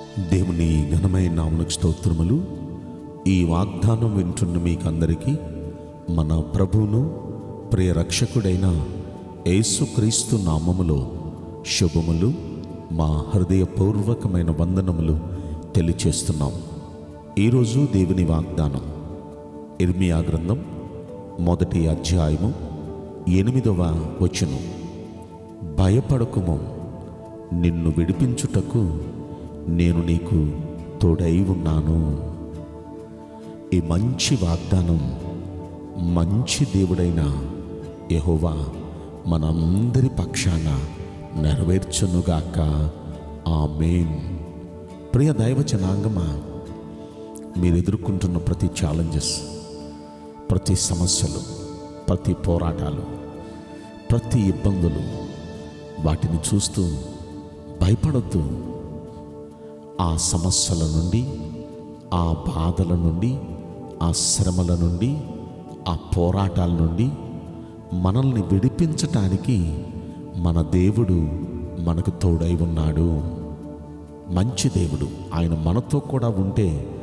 దేవుని ఘనమైన నామనికి స్తోత్రములు. ఈ వాగ్దానం వింటున్న మీకందరికీ మన ప్రభువును ప్రియ రక్షకుడైన యేసుక్రీస్తు నామములో శుభములు. మా హృదయపూర్వకమైన వందనములు తెలియచేస్తున్నాం. ఈరోజు దేవుని వాగ్దానం. ఇర్మియా గ్రంథం మొదటి అధ్యాయము ఎనిమిదవ వచనం. భయపడకుము నిన్ను విడిపించుటకు నేను నీకు తోడై ఉన్నాను. ఈ మంచి వాగ్దానం మంచి దేవుడైన యెహోవా మనందరి పక్షాన నెరవేర్చునుగాక. ఆమేన్. ప్రియ దైవ జనాంగమా మీరు ఎదుర్కొంటున్న ప్రతి ఛాలెంజెస్ ప్రతి సమస్యలు ప్రతి పోరాటాలు ప్రతి ఇబ్బందులు వాటిని చూస్తూ భయపడొద్దు. ఆ సమస్యల నుండి ఆ బాధల నుండి ఆ శ్రమల నుండి ఆ పోరాటాల నుండి మనల్ని విడిపించటానికి మన దేవుడు మనకు తోడై ఉన్నాడు. మంచి దేవుడు. ఆయన మనతో కూడా ఉంటే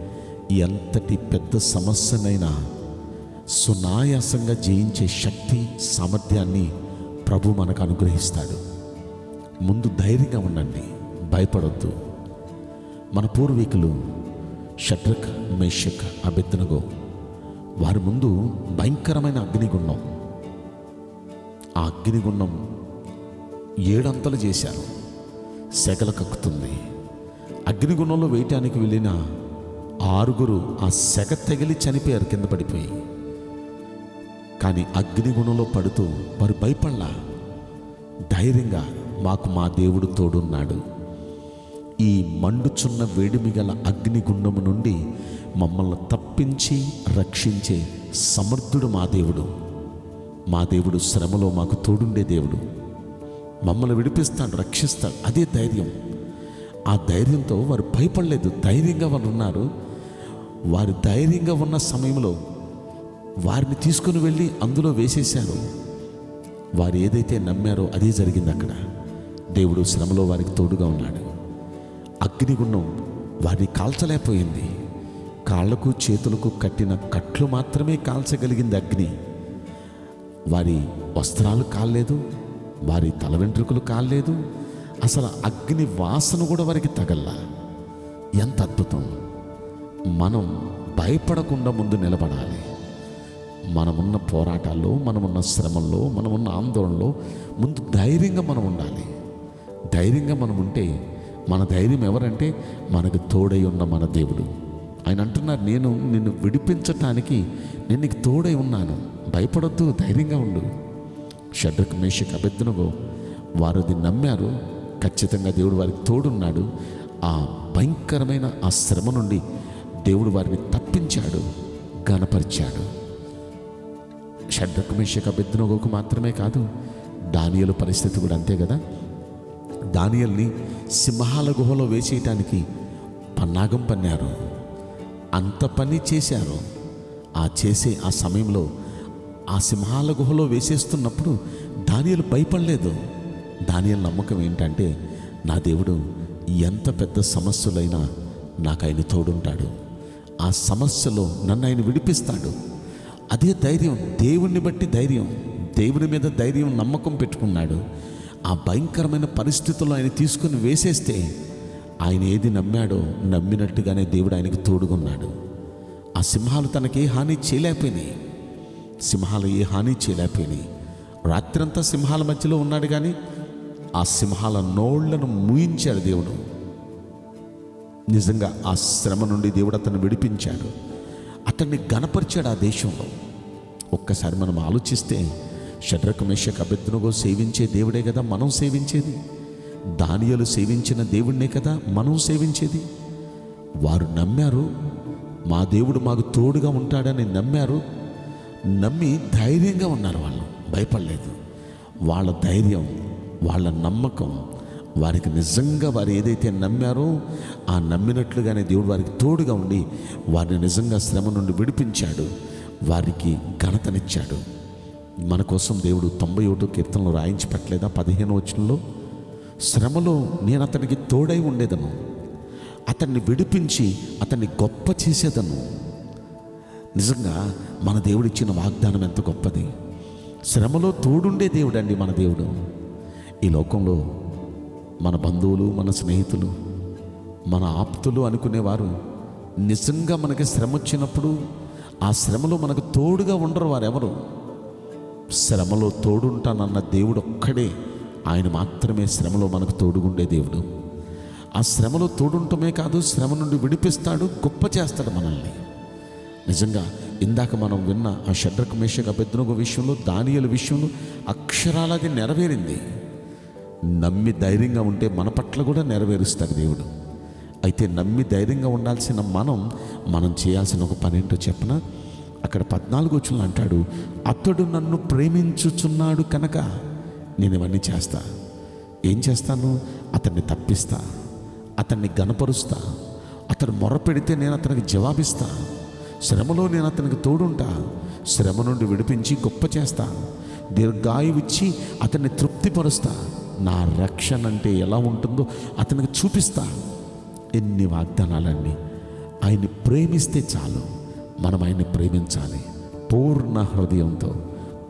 ఎంతటి పెద్ద సమస్యనైనా సునాయాసంగా జయించే శక్తి సామర్థ్యాన్ని ప్రభు మనకు అనుగ్రహిస్తాడు. ముందు ధైర్యంగా ఉండండి. భయపడొద్దు. మన పూర్వీకులు షట్రక్ మేషక్ అబెత్తనగో వారి ముందు భయంకరమైన అగ్నిగుండం. ఆ అగ్నిగుండం ఏడంతలు చేశారు. సెగలు కక్కుతుంది. అగ్నిగుండంలో వేయటానికి వెళ్ళిన ఆరుగురు ఆ సెగ తగిలి చనిపోయారు కింద పడిపోయి. కానీ అగ్నిగుణంలో పడుతూ వారు భయపడలా. ధైర్యంగా మాకు మా దేవుడు తోడున్నాడు. ఈ మండుచున్న వేడిమి గల అగ్నిగుండము నుండి మమ్మల్ని తప్పించి రక్షించే సమర్థుడు మా దేవుడు. మా దేవుడు శ్రమలో మాకు తోడుండే దేవుడు. మమ్మల్ని విడిపిస్తాడు రక్షిస్తాడు. అదే ధైర్యం. ఆ ధైర్యంతో వారు భయపడలేదు. ధైర్యంగా వాళ్ళు ఉన్నారు. వారు ధైర్యంగా ఉన్న సమయంలో వారిని తీసుకుని వెళ్ళి అందులో వేసేశారు. వారు ఏదైతే నమ్మారో అదే జరిగింది అక్కడ. దేవుడు శ్రమలో వారికి తోడుగా ఉన్నాడు. అగ్నిగుండం వారిని కాల్చలేకపోయింది. కాళ్ళకు చేతులకు కట్టిన కట్లు మాత్రమే కాల్చగలిగింది అగ్ని. వారి వస్త్రాలు కాలేదు వారి తల వెంట్రుకలు కాలేదు అసలు అగ్ని వాసన కూడా వారికి తగల్ల. ఎంత అద్భుతం! మనం భయపడకుండా ముందు నిలబడాలి. మనమున్న పోరాటాల్లో మనమున్న శ్రమల్లో మనమున్న ఆందోళనలో ముందు ధైర్యంగా మనం ఉండాలి. ధైర్యంగా మనం ఉంటే మన ధైర్యం ఎవరంటే మనకు తోడై ఉన్న మన దేవుడు. ఆయన అంటున్నారు నేను నిన్ను విడిపించటానికి నేను నీకు తోడై ఉన్నాను. భయపడొద్దు ధైర్యంగా ఉండు. షడ్రక్ మేషక్ అభ్యర్థనగో వారు అది నమ్మారు. ఖచ్చితంగా దేవుడు వారికి తోడున్నాడు. ఆ భయంకరమైన ఆ శ్రమ నుండి దేవుడు వారిని తప్పించాడు గణపరిచాడు. షడ్రక్ మేషక్ అభ్యర్థనగోకు మాత్రమే కాదు దానియలు పరిస్థితి కూడా అంతే కదా? దానియల్ని సింహాల గుహలో వేసేయటానికి పన్నాగం పన్నారు. అంత పని చేశారు. ఆ చేసే ఆ సమయంలో ఆ సింహాల గుహలో వేసేస్తున్నప్పుడు దానియలు భయపడలేదు. దానియల నమ్మకం ఏంటంటే నా దేవుడు ఎంత పెద్ద సమస్యలైనా నాకు ఆయన తోడుంటాడు. ఆ సమస్యలో నన్ను ఆయన విడిపిస్తాడు. అదే ధైర్యం దేవుణ్ణి బట్టి ధైర్యం దేవుని మీద ధైర్యం నమ్మకం పెట్టుకున్నాడు. ఆ భయంకరమైన పరిస్థితుల్లో ఆయన తీసుకుని వేసేస్తే ఆయన ఏది నమ్మాడో నమ్మినట్టుగానే దేవుడు ఆయనకు తోడుగున్నాడు ఆ సింహాలు తనకి ఏ హాని చేయలేకపోయినాయి. సింహాలు ఏ హాని చేయలేకపోయినాయి. రాత్రంతా సింహాల మధ్యలో ఉన్నాడు కానీ ఆ సింహాల నోళ్ళను మూయించాడు దేవుడు. నిజంగా ఆ శ్రమ నుండి దేవుడు అతను విడిపించాడు. అతన్ని గణపరిచాడు ఆ దేశంలో. ఒక్కసారి మనం ఆలోచిస్తే షడ్రక మేషక్ అభ్యర్థనగో సేవించే దేవుడే కదా మనం సేవించేది. దానియలు సేవించిన దేవుడినే కదా మనం సేవించేది. వారు నమ్మారు మా దేవుడు మాకు తోడుగా ఉంటాడని నమ్మారు. నమ్మి ధైర్యంగా ఉన్నారు వాళ్ళు భయపడలేదు. వాళ్ళ ధైర్యం వాళ్ళ నమ్మకం వారికి నిజంగా వారు ఏదైతే నమ్మారో ఆ నమ్మినట్లుగానే దేవుడు వారికి తోడుగా ఉండి వారిని నిజంగా శ్రమ నుండి విడిపించాడు వారికి ఘనతనిచ్చాడు. మన కోసం దేవుడు తొంభై ఒకటో కీర్తనలు రాయించి పెట్టలేదా? పదిహేను వచనంలో శ్రమలో నేను అతనికి తోడై ఉండేదను. అతన్ని విడిపించి అతన్ని గొప్ప చేసేదను. నిజంగా మన దేవుడు ఇచ్చిన వాగ్దానం ఎంత గొప్పది. శ్రమలో తోడుండే దేవుడండి మన దేవుడు. ఈ లోకంలో మన బంధువులు మన స్నేహితులు మన ఆప్తులు అనుకునేవారు నిజంగా మనకి శ్రమ వచ్చినప్పుడు ఆ శ్రమలో మనకు తోడుగా ఉండరు వారెవరు. శ్రమలో తోడుంటానన్న దేవుడు ఒక్కడే. ఆయన మాత్రమే శ్రమలో మనకు తోడుగుండే దేవుడు. ఆ శ్రమలో తోడుంటమే కాదు శ్రమ నుండి విడిపిస్తాడు గొప్ప చేస్తాడు మనల్ని. నిజంగా ఇందాక మనం విన్న ఆ షడ్రకు మేషక బెద్దునొక విషయంలో దానియల విషయంలో అక్షరాలది నెరవేరింది. నమ్మి ధైర్యంగా ఉంటే మన పట్ల కూడా నెరవేరుస్తాడు దేవుడు. అయితే నమ్మి ధైర్యంగా ఉండాల్సిన మనం మనం చేయాల్సిన ఒక పని ఏంటో అక్కడ పద్నాలుగు వచ్చిన అంటాడు అతడు నన్ను ప్రేమించుచున్నాడు కనుక నేను ఇవన్నీ చేస్తా. ఏం చేస్తాను? అతన్ని తప్పిస్తా. అతన్ని గనపరుస్తా అతను మొరపెడితే నేను అతనికి జవాబిస్తా. శ్రమలో నేను అతనికి తోడుంటా. శ్రమ నుండి విడిపించి గొప్ప చేస్తా. దీర్ఘాయువిచ్చి అతన్ని తృప్తిపరుస్తా. నా రక్షణ అంటే ఎలా ఉంటుందో అతనికి చూపిస్తా. ఎన్ని వాగ్దానాలన్నీ. ఆయన్ని ప్రేమిస్తే చాలు. మనం ఆయన్ని ప్రేమించాలి. పూర్ణ హృదయంతో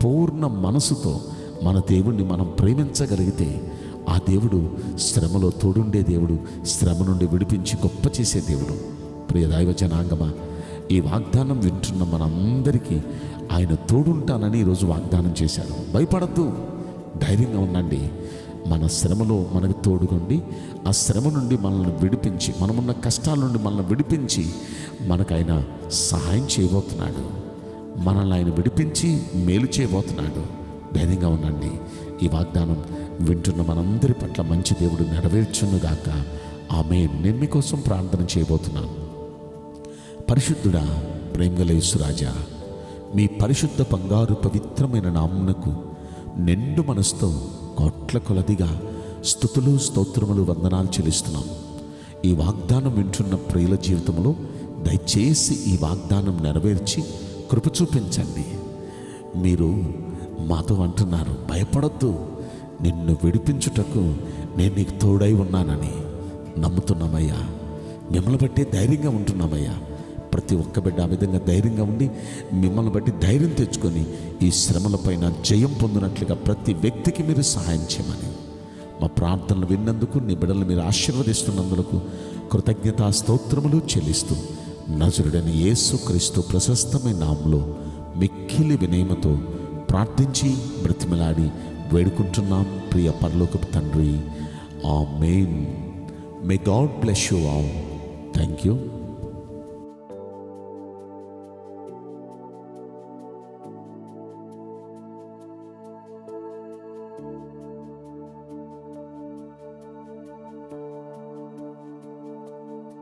పూర్ణ మనసుతో మన దేవుణ్ణి మనం ప్రేమించగలిగితే ఆ దేవుడు శ్రమలో తోడుండే దేవుడు శ్రమ నుండి విడిపించి గొప్ప చేసే దేవుడు. ప్రియ దైవ జనాంగమా ఈ వాగ్దానం వింటున్న మనందరికీ ఆయన తోడుంటానని ఈరోజు వాగ్దానం చేశాడు భయపడద్దు ధైర్యంగా ఉండండి. మన శ్రమలో మనకు తోడుగుండి ఆ శ్రమ నుండి మనల్ని విడిపించి మనమున్న కష్టాల నుండి మనల్ని విడిపించి మనకైనా సహాయం చేయబోతున్నాడు. మనల్ని ఆయన విడిపించి మేలు చేయబోతున్నాడు. ధైర్యంగా ఉండండి. ఈ వాగ్దానం వింటున్న మనందరి పట్ల మంచి దేవుడు నెరవేర్చునుగాక ఆమె నేను మీకోసం ప్రార్థన చేయబోతున్నాను. పరిశుద్ధుడా ప్రేమగలేసురాజా మీ పరిశుద్ధ బంగారు పవిత్రమైన నామునకు నిండు మనసుతో కోట్ల కొలదిగా స్థుతులు స్తోత్రములు వందనాలు చెల్లిస్తున్నాం. ఈ వాగ్దానం వింటున్న ప్రియుల జీవితంలో దయచేసి ఈ వాగ్దానం నెరవేర్చి కృప చూపించండి. మీరు మాతో అంటున్నారు భయపడద్దు. నిన్ను విడిపించుటకు నేను నీకు తోడై ఉన్నానని నమ్ముతున్నామయ్యా. మిమ్మల్ని బట్టి ధైర్యంగా ఉంటున్నామయ్యా. ప్రతి ఒక్క బిడ్డ ఆ విధంగా ధైర్యంగా ఉండి మిమ్మల్ని బట్టి ధైర్యం తెచ్చుకొని ఈ శ్రమలపైన జయం పొందినట్లుగా ప్రతి వ్యక్తికి మీరు సహాయం చేయమని. మా ప్రార్థనలు విన్నందుకు నీ బిడ్డలు మీరు ఆశీర్వదిస్తున్నందుకు కృతజ్ఞతా స్తోత్రములు చెల్లిస్తూ నజరుడైన యేసు క్రీస్తు ప్రశస్తమైన నామంలో మిక్కిలి వినయమతో ప్రార్థించి బ్రతిమలాడి వేడుకుంటున్నాం. ప్రియ పరలోకపు తండ్రి amen may God bless you all thank you